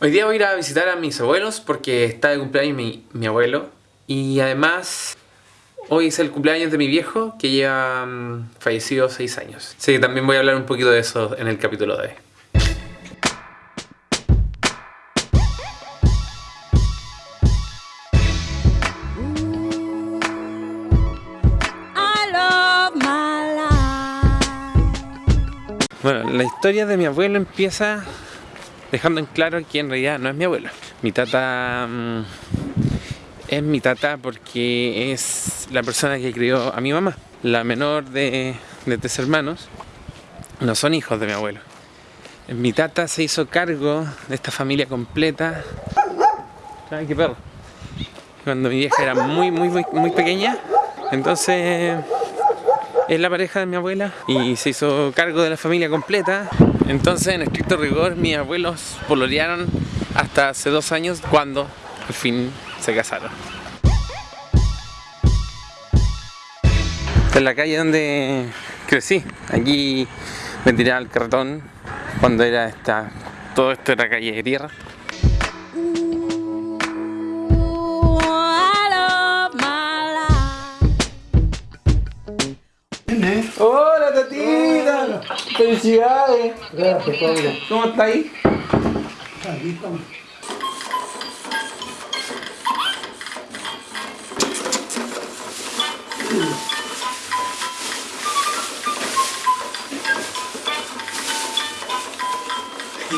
Hoy día voy a ir a visitar a mis abuelos porque está de cumpleaños mi, mi abuelo. Y además, hoy es el cumpleaños de mi viejo que lleva mm, fallecido 6 años. Así que también voy a hablar un poquito de eso en el capítulo de hoy. Bueno, la historia de mi abuelo empieza dejando en claro que en realidad no es mi abuelo. Mi tata mm, es mi tata porque es la persona que crió a mi mamá. La menor de, de tres hermanos no son hijos de mi abuelo. Mi tata se hizo cargo de esta familia completa. Ay, qué perro. Cuando mi vieja era muy, muy, muy, muy pequeña. Entonces es la pareja de mi abuela y se hizo cargo de la familia completa. Entonces, en estricto rigor, mis abuelos pololearon hasta hace dos años cuando al fin se casaron. Esta es la calle donde crecí. Aquí me tiraba al carretón cuando era esta. Todo esto era calle de tierra. ¡Felicidades! Gracias, Pablo. ¿Cómo está ahí? Estamos.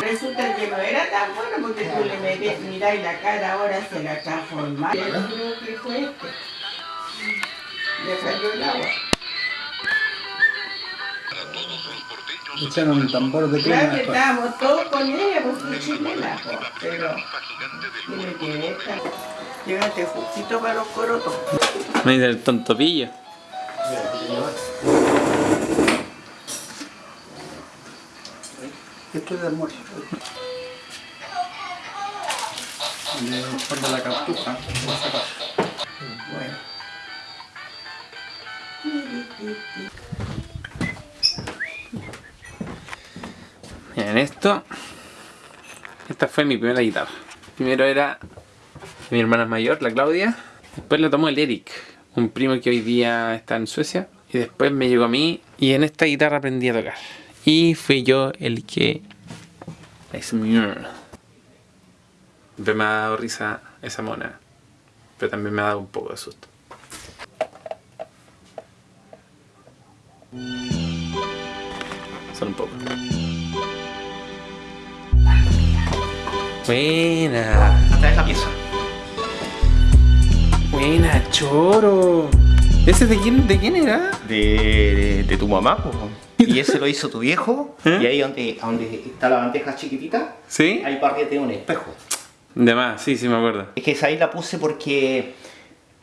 Resulta que no era tan bueno porque tú le metes, miráis la cara ahora se la transforma. Yo creo que fue este. Le salió el agua. Echaron un tambor de crema. Claro que estábamos todos con ella, pues fue chilena, pero tiene que esta. Llévate justito para los corotos. Me dice el tontopillo. Esto es de almuerzo. Le guarda la cartuja. Bueno. Miren esto. Esta fue mi primera guitarra. Primero era mi hermana mayor, la Claudia. Después la tomó el Eric, un primo que hoy día está en Suecia. Y después me llegó a mí y en esta guitarra aprendí a tocar. Y fui yo el que la hice. Siempre me ha dado risa esa mona. Pero también me ha dado un poco de susto. Solo un poco. Buena. Hasta esa pieza. Buena, choro. ¿Ese de quién, de quién era? De, de, de tu mamá, po. Y ese lo hizo tu viejo. ¿Eh? Y ahí donde, donde está la bandeja chiquitita, ¿Sí? ahí arriba tiene un espejo. De más, sí, sí me acuerdo. Es que esa ahí la puse porque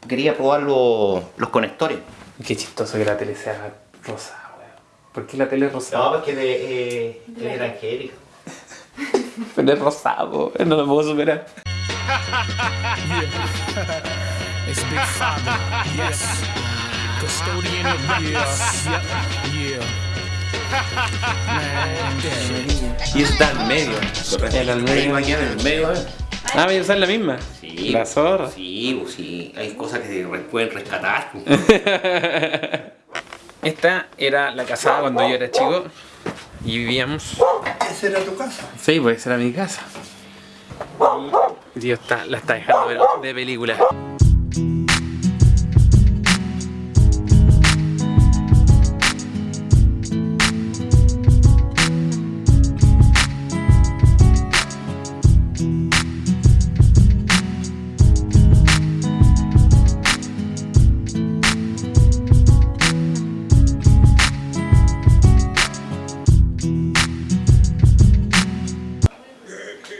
quería probar los, los conectores. Qué chistoso que la tele sea rosada, weón. ¿Por qué la tele es No, rosada? porque de, eh, de Evangélica. Pero es rosado, no lo puedo superar. It's Big Father, yes. Custodian of years, yep, yeah. Y está al medio. El al Ahí medio. va a quedar en el medio, ¿eh? Ah, voy a usar la misma. Sí. La zorra. Sí, pues sí. Hay cosas que se pueden rescatar. pues. Esta era la casada cuando yo era chico y vivíamos. ¿Esa era tu casa? Sí, pues esa era mi casa. Y Dios está, la está dejando de película.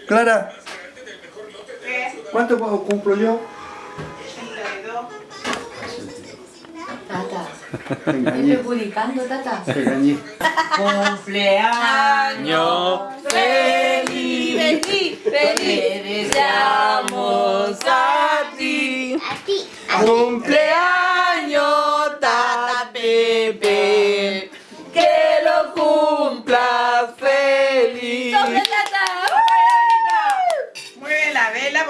Clara, ¿cuánto cumplo yo? 82. Tata, estoy publicando, Tata. te engañé. Cumpleaños feliz, feliz, te deseamos a ti. Cumpleaños,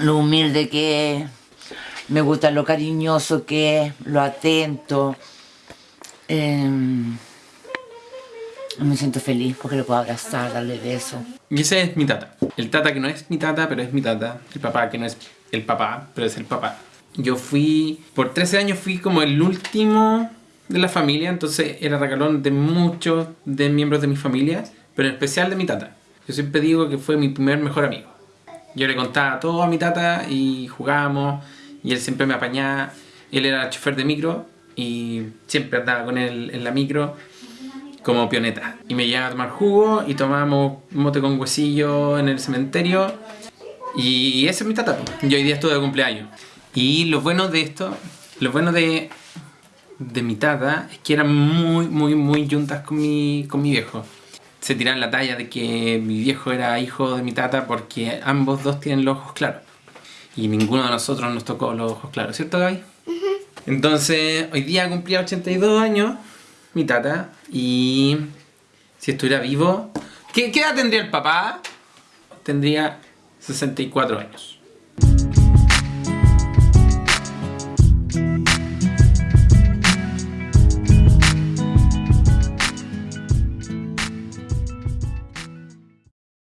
lo humilde que es, me gusta lo cariñoso que es, lo atento. Em, me siento feliz porque lo puedo abrazar, darle besos. Y ese es mi tata. El tata que no es mi tata, pero es mi tata. El papá que no es el papá, pero es el papá. Yo fui, por 13 años fui como el último de la familia, entonces era regalón de muchos de miembros de mi familia, pero en especial de mi tata. Yo siempre digo que fue mi primer mejor amigo. Yo le contaba todo a mi tata y jugábamos y él siempre me apañaba. Él era chofer de micro y siempre andaba con él en la micro como pioneta. Y me llevaba a tomar jugo y tomábamos mote con huesillo en el cementerio. Y ese es mi tata. po. Yo hoy día estuve de cumpleaños. Y lo bueno de esto, lo bueno de, de mi tata es que eran muy, muy, muy juntas con mi, con mi viejo. Se tiran la talla de que mi viejo era hijo de mi tata porque ambos dos tienen los ojos claros. Y ninguno de nosotros nos tocó los ojos claros, ¿cierto Gaby? Entonces, hoy día cumplía 82 años mi tata y si estuviera vivo... ¿Qué, qué edad tendría el papá? Tendría 64 años.